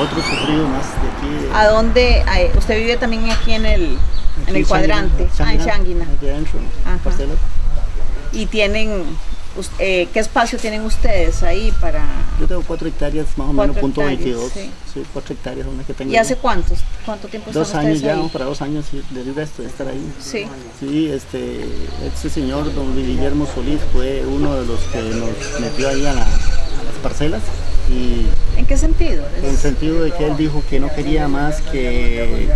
otro sufrido más de aquí. ¿A dónde? a- usted vive también aquí en el, en el cuadrante, ah, en Shanguina. Aquí adentro, Ajá. parcelas. Y tienen, eh, ¿qué espacio tienen ustedes ahí para...? Yo tengo cuatro hectáreas, más o menos, punto hectáreas, 22. sí. Sí. cuatro hectáreas son las que tengo. ¿Y hace cuántos? ¿Cuánto tiempo están Dos años ya, ahí? para dos años del resto de estar ahí. Sí. Sí, este, este señor, don Guillermo Solís, fue uno de los que nos metió ahí a, la- a las parcelas y ¿En qué sentido? en el sentido de que él dijo que no quería más que,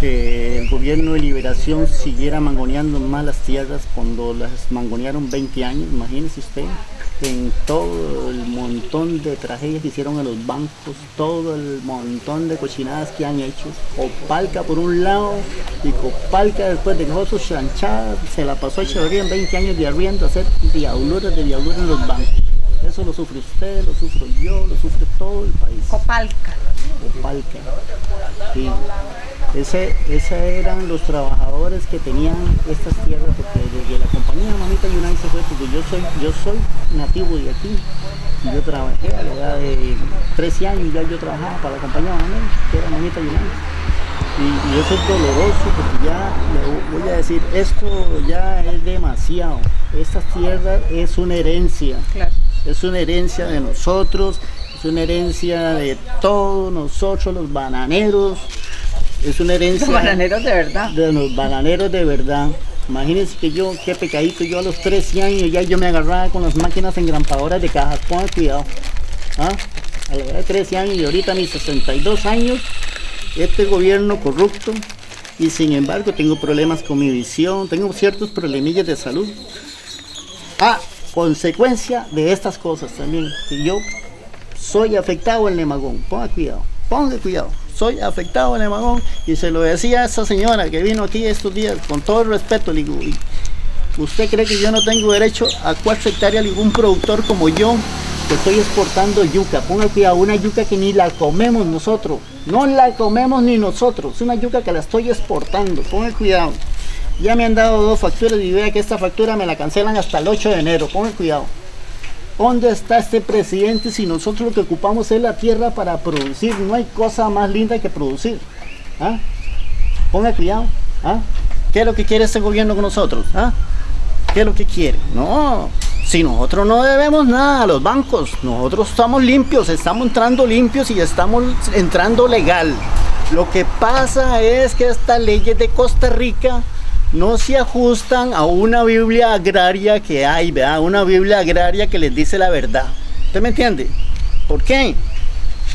que el gobierno de liberación siguiera mangoneando más las tierras cuando las mangonearon 20 años, imagínese usted, en todo el montón de tragedias que hicieron a los bancos, todo el montón de cochinadas que han hecho, Copalca por un lado y Copalca después de que Josu Chanchada se la pasó a Echeverría en 20 años de arriendo a hacer diabluras de diabluras en los bancos. Eso lo sufre usted, lo sufro yo, lo sufre todo el país. Copalca. Opalca. Sí. Ese, esos eran los trabajadores que tenían estas tierras, porque desde la compañía Mamita United se fue, porque yo soy, yo soy nativo de aquí. Yo trabajé a la edad de 13 años, ya yo trabajaba para la compañía Mamita, que era Mamita United. Y, y eso es doloroso porque ya le voy a decir, esto ya es demasiado. Estas tierras es una herencia. Claro. Es una herencia de nosotros, es una herencia de todos nosotros los bananeros, es una herencia Bananeros de verdad. de los bananeros de verdad. Imagínense que yo, qué pecadito, yo a los 13 años ya yo me agarraba con las máquinas engrampadoras de cajas, pongan cuidado. ¿Ah? A la edad de 13 años y ahorita a mis 62 años, este gobierno corrupto y sin embargo tengo problemas con mi visión, tengo ciertos problemillas de salud. A consecuencia de estas cosas también, que yo soy afectado en Lemagón, ponga cuidado, ponga cuidado, soy afectado en Lemagón y se lo decía a esa señora que vino aquí estos días, con todo el respeto, le digo, "Y ¿usted cree que yo no tengo derecho a cuatro hectáreas ningún productor como yo? Que estoy exportando yuca, ponga cuidado, una yuca que ni la comemos nosotros, no la comemos ni nosotros, es una yuca que la estoy exportando, ponga cuidado. Ya me han dado dos facturas y vea que esta factura me la cancelan hasta el 8 de enero, ponga cuidado. ¿Dónde está este presidente si nosotros lo que ocupamos es la tierra para producir? No hay cosa más linda que producir. ¿Ah? Ponga cuidado. ¿Ah? ¿Qué es lo que quiere este gobierno con nosotros? ¿Ah? ¿Qué es lo que quiere? No, si nosotros no debemos nada a los bancos, nosotros estamos limpios, estamos entrando limpios y estamos entrando legal. Lo que pasa es que estas leyes de Costa Rica no se ajustan a una Biblia agraria que hay, ¿verdad? Una Biblia agraria que les dice la verdad. ¿Usted me entiende? ¿Por qué?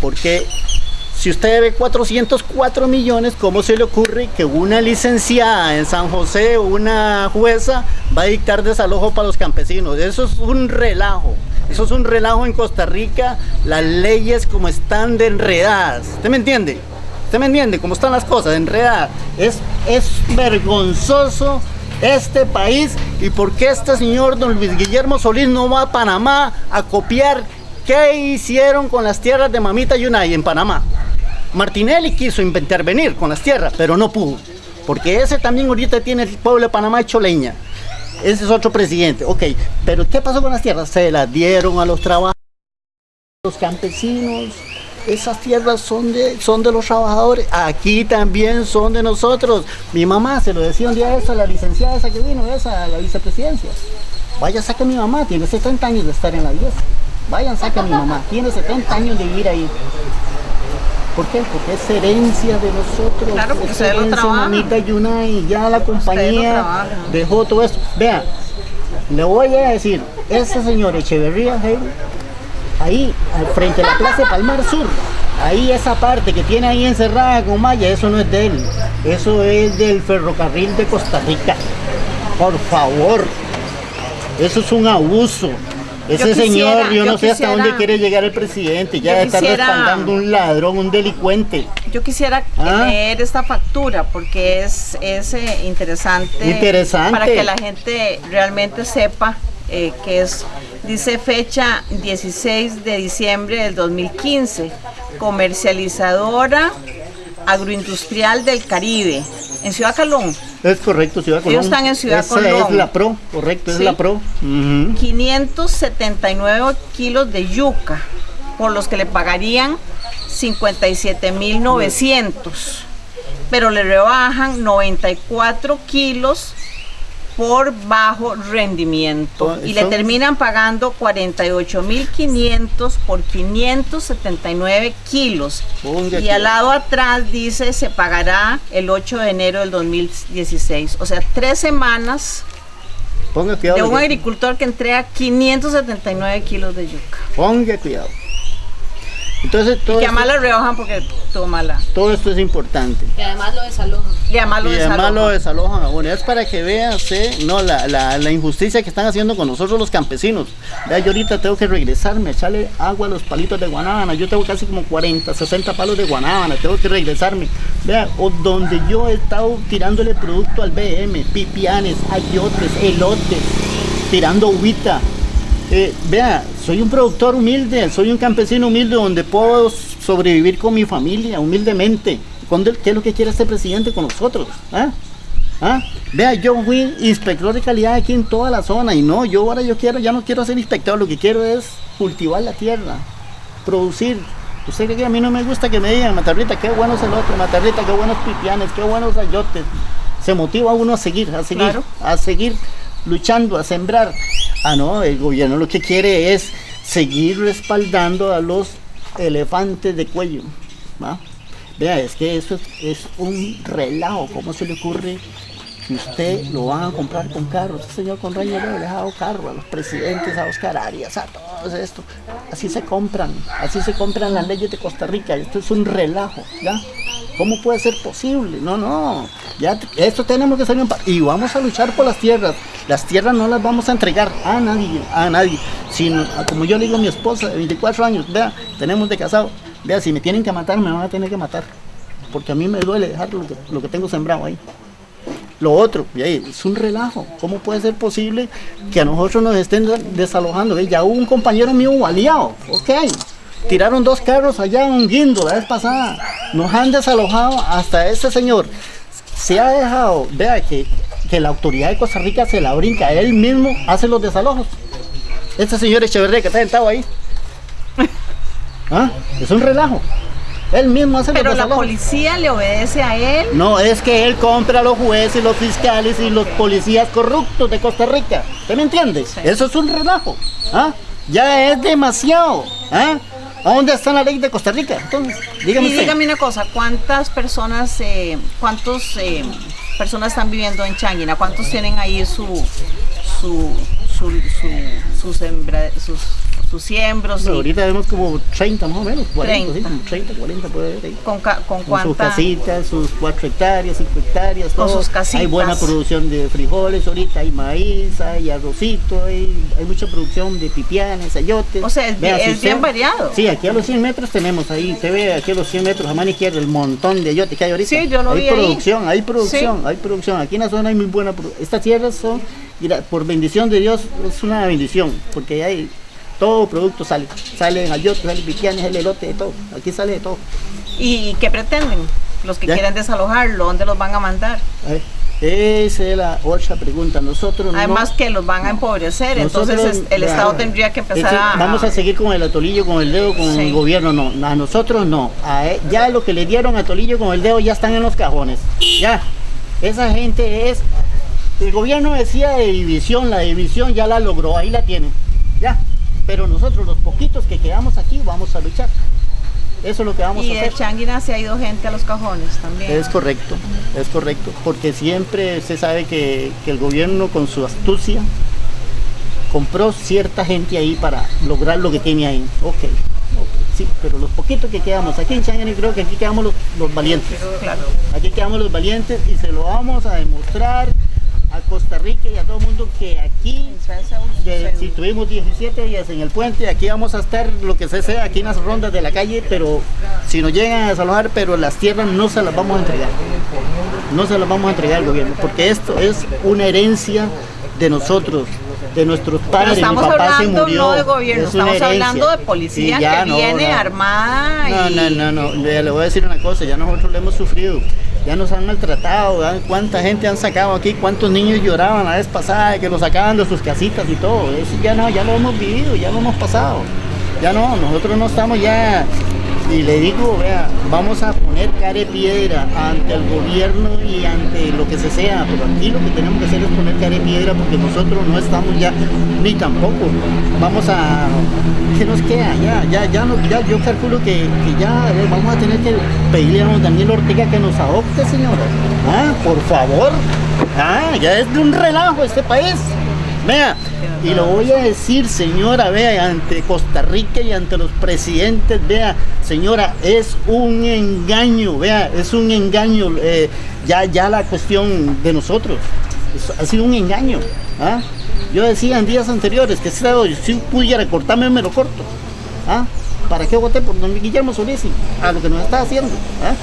Porque si usted debe 404 millones, ¿cómo se le ocurre que una licenciada en San José, una jueza, va a dictar desalojo para los campesinos? Eso es un relajo. Eso es un relajo en Costa Rica, las leyes como están de enredadas. ¿Usted me entiende? ¿Usted me entiende cómo están las cosas enredadas? Es, es vergonzoso este país y por qué este señor don Luis Guillermo Solís no va a Panamá a copiar qué hicieron con las tierras de Mamita Yunay en Panamá. Martinelli quiso intervenir con las tierras, pero no pudo. Porque ese también ahorita tiene el pueblo de Panamá hecho leña. Ese es otro presidente. Ok, pero ¿qué pasó con las tierras? Se las dieron a los trabajadores, los campesinos. Esas tierras son de, son de los trabajadores. Aquí también son de nosotros. Mi mamá se lo decía un día eso a la licenciada esa que vino, esa, a la vicepresidencia. Vaya, saca a mi mamá, tiene 70 años de estar en la iglesia. Vayan, saca a mi mamá, tiene 70 años de vivir ahí. ¿Por qué? Porque es herencia de nosotros. Claro, porque es ustedes lo trabajan. Mamita Yunay, ya la compañía dejó todo esto. Vea, le voy a decir, ese señor Echeverría, Heil, ahí, al frente de la Plaza Palmar Sur, ahí esa parte que tiene ahí encerrada con malla, eso no es de él, eso es del ferrocarril de Costa Rica. Por favor, eso es un abuso. Ese Yo quisiera- señor, yo no yo sé hasta dónde quiere llegar el presidente, ya está respaldando un ladrón, un delincuente. Yo quisiera Ah. leer esta factura porque es, es eh, interesante, Interesante. para que la gente realmente sepa eh, que es, dice fecha 16 de diciembre del 2015, comercializadora agroindustrial del Caribe, en Ciudad Calón. Es correcto, Ciudad Colón. Ellos están en Ciudad Esa Colón. es la pro, correcto, es la pro. Ujú. 579 kilos de yuca, por los que le pagarían 57.900, pero le rebajan 94 kilos por bajo rendimiento y le terminan pagando 48.500 por 579 kilos. Ponga Y al lado atrás dice se pagará el 8 de enero del 2016. O sea, tres semanas Ponga cuidado. de un agricultor que entrega 579 kilos de yuca. Ponga cuidado. Entonces todo, Que esto, además la rebajan porque toma la. todo esto es importante. Y además lo desalojan. Y además lo y además desalojan. lo desalojan. Bueno, es para que vean sí, no, la, la, la injusticia que están haciendo con nosotros los campesinos. Vea, yo ahorita tengo que regresarme, echarle agua a los palitos de guanábana. Yo tengo casi como 40, 60 palos de guanábana. Tengo que regresarme. Vea, o donde yo he estado tirándole producto al BM, pipianes, ayotes, elotes, tirando uvita. Eh, vea, soy un productor humilde, soy un campesino humilde donde puedo sobrevivir con mi familia humildemente. ¿Cuándo- ¿Qué es lo que quiere este presidente con nosotros? ¿Ah? ¿Ah? Vea, yo fui inspector de calidad aquí en toda la zona y no, yo ahora yo quiero, ya no quiero ser inspector, lo que quiero es cultivar la tierra, producir. Usted cree que a mí no me gusta que me digan, Matarrita, qué bueno es el otro, Matarrita, qué buenos pipianes, qué buenos ayotes. Se motiva uno a seguir, a seguir, Claro. a seguir luchando, a sembrar. Ah, no, el gobierno lo que quiere es seguir respaldando a los elefantes de cuello. ¿va? Vea, es que eso es, es un relajo. ¿Cómo se le ocurre que usted lo van a comprar con carros? Este señor Conraño le ha dejado carro a los presidentes, a Oscar Arias, a todos esto. Así se compran, así se compran las leyes de Costa Rica. Esto es un relajo, ¿ya? ¿Cómo puede ser posible? No, no. Ya esto tenemos que salir. Y vamos a luchar por las tierras. Las tierras no las vamos a entregar a nadie, a nadie. Sino, como yo le digo a mi esposa de 24 años, vea, tenemos de casado. Vea, si me tienen que matar, me van a tener que matar. Porque a mí me duele dejar lo que tengo sembrado ahí. Lo otro, y ahí, es un relajo. ¿Cómo puede ser posible que a nosotros nos estén desalojando? Ya hubo un compañero mío baleado, ok. Tiraron dos carros allá un guindo la vez pasada. Nos han desalojado hasta ese señor. Se ha dejado, vea que, que la autoridad de Costa Rica se la brinca. Él mismo hace los desalojos. Este señor Echeverría que está sentado ahí. ¿Ah? Es un relajo. Él mismo hace Pero los la policía le obedece a él. No, es que él compra a los jueces, los fiscales y los policías corruptos de Costa Rica. ¿Usted me entiende? Sí. Eso es un relajo. ¿ah? Ya es demasiado. ¿ah? ¿A dónde está la ley de Costa Rica? Entonces, dígame Y usted. dígame una cosa, ¿cuántas personas, eh, cuántos eh, personas están viviendo en Changuina? ¿Cuántos tienen ahí su, su, su, su, su sembra- sus, sus siembros? Bueno, y ahorita vemos como 30 más o menos, 40, 30. sí, como 30, 40 puede haber ahí. con, ca- con Con sus casitas, sus 4 hectáreas, 5 hectáreas, Con sus casitas. Hay buena producción de frijoles ahorita, hay maíz, hay arrocito, hay, hay mucha producción de pipianes, ayotes. O sea, es Vea, bien- si es bien usted- variado. Sí, aquí a los 100 metros tenemos ahí, usted ve aquí a los 100 metros a mano izquierda el montón de ayotes que hay ahorita. Sí, yo lo hay vi ahí. producción, hay producción, hay producción. Aquí en la zona hay muy buena producción. Estas tierras son, mira, por bendición de Dios, es una bendición, porque hay todo producto sale. Salen ayotes, salen pipianes, el elote, de todo. Aquí sale de todo. ¿Y qué pretenden? Los que Ya. quieren desalojarlo, ¿dónde los van a mandar? Ver, Esa es la otra pregunta. Nosotros Además no, que los van a empobrecer, nosotros- entonces es- el Estado tendría que es empezar a... Vamos a seguir con el atolillo, con el dedo, con Sí. el gobierno, no. A nosotros no. A e- ya lo que le dieron a Tolillo con el dedo ya están en los cajones. Ya. Esa gente es. El gobierno decía de división, la división ya la logró, ahí la tienen. Pero nosotros, los poquitos que quedamos aquí, vamos a luchar. Eso es lo que vamos Y a de hacer. Changuina se ha ido gente a los cajones también. Es correcto, es correcto, porque siempre se sabe que, que el gobierno con su astucia compró cierta gente ahí para lograr lo que tiene ahí. Ok, ok, sí, pero los poquitos que quedamos aquí en Changani creo que aquí quedamos los, los valientes. Claro. Aquí quedamos los valientes y se lo vamos a demostrar a Costa Rica y a todo el mundo que aquí de- si tuvimos 17 días en el puente, aquí vamos a estar lo que se sea, aquí en las rondas de la calle, pero si nos llegan a desalojar, pero las tierras no se las vamos a entregar. No se las vamos a entregar al gobierno, porque esto es una herencia de nosotros, de nuestros Pero padres. estamos Mi papá se hablando murió. no de gobierno, es estamos hablando de policía ya que no, viene no. armada No, y... no, no, no, le, le voy a decir una cosa, ya nosotros lo hemos sufrido, ya nos han maltratado, cuánta gente han sacado aquí, cuántos niños lloraban la vez pasada, que los sacaban de sus casitas y todo, eso ya no, ya lo hemos vivido, ya lo hemos pasado, ya no, nosotros no estamos ya, Y le digo, vea, vamos a poner cara de piedra ante el gobierno y ante lo que se sea, pero aquí lo que tenemos que hacer es poner cara de piedra porque nosotros no estamos ya, ni tampoco. Vamos a, ¿qué nos queda? Ya, ya, ya, no, ya yo calculo que, que ya vamos a tener que pedirle a don Daniel Ortega que nos adopte, señora. Ah, por favor. Ah, ya es de un relajo este país. Vea, y lo voy a decir, señora, vea, ante Costa Rica y ante los presidentes, vea, señora, es un engaño, vea, es un engaño, eh, ya, ya la cuestión de nosotros, ha sido un engaño. ¿ah? Yo decía en días anteriores que si, si pudiera cortarme, me lo corto. ¿ah? ¿Para qué voté por don Guillermo Solís? A lo que nos está haciendo. ¿ah?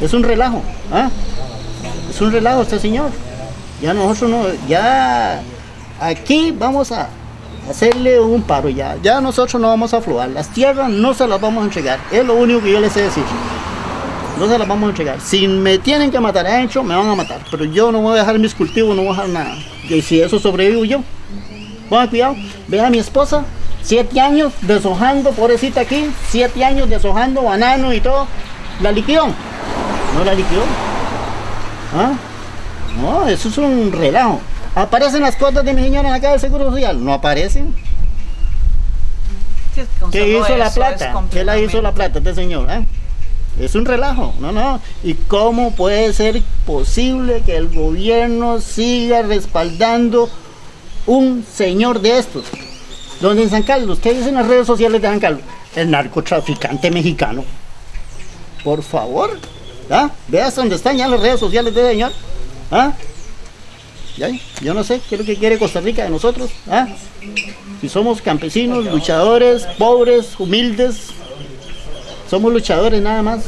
Es un relajo. ¿ah? Es un relajo este señor. Ya nosotros no, ya aquí vamos a hacerle un paro ya. Ya nosotros no vamos a aflojar. Las tierras no se las vamos a entregar. Es lo único que yo les sé decir. No se las vamos a entregar. Si me tienen que matar adentro, me van a matar. Pero yo no voy a dejar mis cultivos, no voy a dejar nada. Y si eso sobrevivo yo. Pongan cuidado. Vean a mi esposa. Siete años deshojando, pobrecita aquí. Siete años deshojando banano y todo. La liquidó. No la liquidó. ¿Ah? No, eso es un relajo. ¿Aparecen las cuotas de mi señora acá del Seguro Social? No aparecen. Sí, ¿Qué hizo la eso plata? ¿Qué la hizo la plata este señor? eh? Es un relajo, no, no. ¿Y cómo puede ser posible que el gobierno siga respaldando un señor de estos? Donde en San Carlos, ¿qué dicen las redes sociales de San Carlos? El narcotraficante mexicano. Por favor, ¿ah? Veas dónde están ya las redes sociales de ese señor. ¿Ah? Yo no sé qué es lo que quiere Costa Rica de nosotros. ¿ah? Si somos campesinos, luchadores, pobres, humildes, somos luchadores nada más.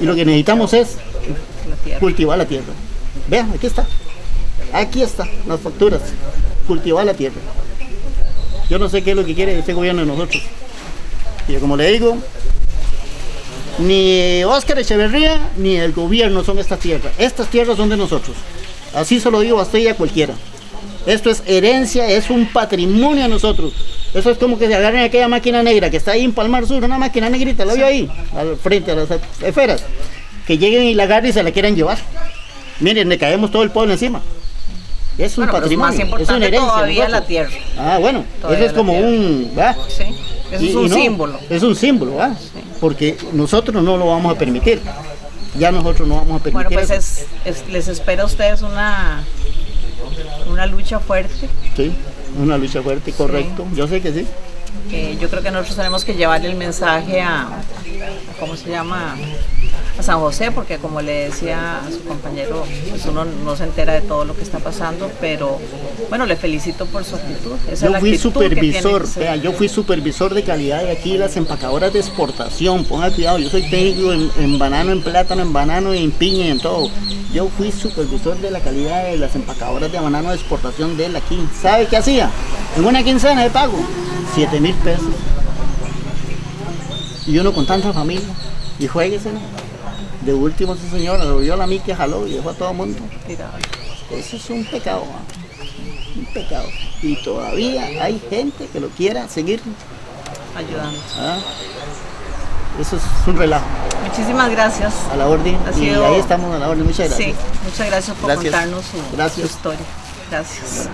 Y lo que necesitamos es tierra. cultivar la tierra. Vean, aquí está. Aquí está, las facturas. Cultivar la tierra. Yo no sé qué es lo que quiere este gobierno de nosotros. Y como le digo, ni Óscar Echeverría ni el gobierno son estas tierras. Estas tierras son de nosotros. Así se lo digo a usted y a cualquiera. Esto es herencia, es un patrimonio a nosotros. Eso es como que se agarren aquella máquina negra que está ahí en Palmar Sur, una máquina negrita, la vio ahí, al frente a las esferas. Que lleguen y la agarren y se la quieran llevar. Miren, le caemos todo el pueblo encima. Es un Bueno, pero es patrimonio, más es una herencia. todavía la tierra. Ah, bueno, Todavía eso es como tierra. un. ¿verdad? Sí, eso Y- es un no, símbolo. Es un símbolo, ¿ah? Porque nosotros no lo vamos a permitir. Ya nosotros no vamos a permitir. Bueno, pues eso. es, es- les espera a ustedes una, una lucha fuerte. Sí, una lucha fuerte, correcto. Yo sé que sí. yo creo que nosotros tenemos que llevarle el mensaje a, a- ¿cómo se llama? A San José, porque como le decía a su compañero, pues uno no se entera de todo lo que está pasando, pero bueno, le felicito por su actitud. Esa Yo la fui actitud supervisor, que vea, yo fui supervisor de calidad de aquí las empacadoras de exportación. Ponga cuidado, yo soy técnico en, en banano, en plátano, en banano, en piña y en todo. Yo fui supervisor de la calidad de las empacadoras de banano de exportación de él aquí. ¿Sabe qué hacía? En una quincena de pago, 7 mil pesos. Y uno con tanta familia. Y jueguese. De último, ese señor lo vio a la mí que jaló y dejó a todo el mundo. Eso es un pecado, un pecado. Y todavía hay gente que lo quiera seguir. ayudando. ¿ah? Eso es un relajo, Muchísimas gracias. a la orden. Ha Y ahí estamos a la orden. Muchas gracias. Sí, muchas gracias por Gracias. contarnos su, Gracias. su historia. Gracias.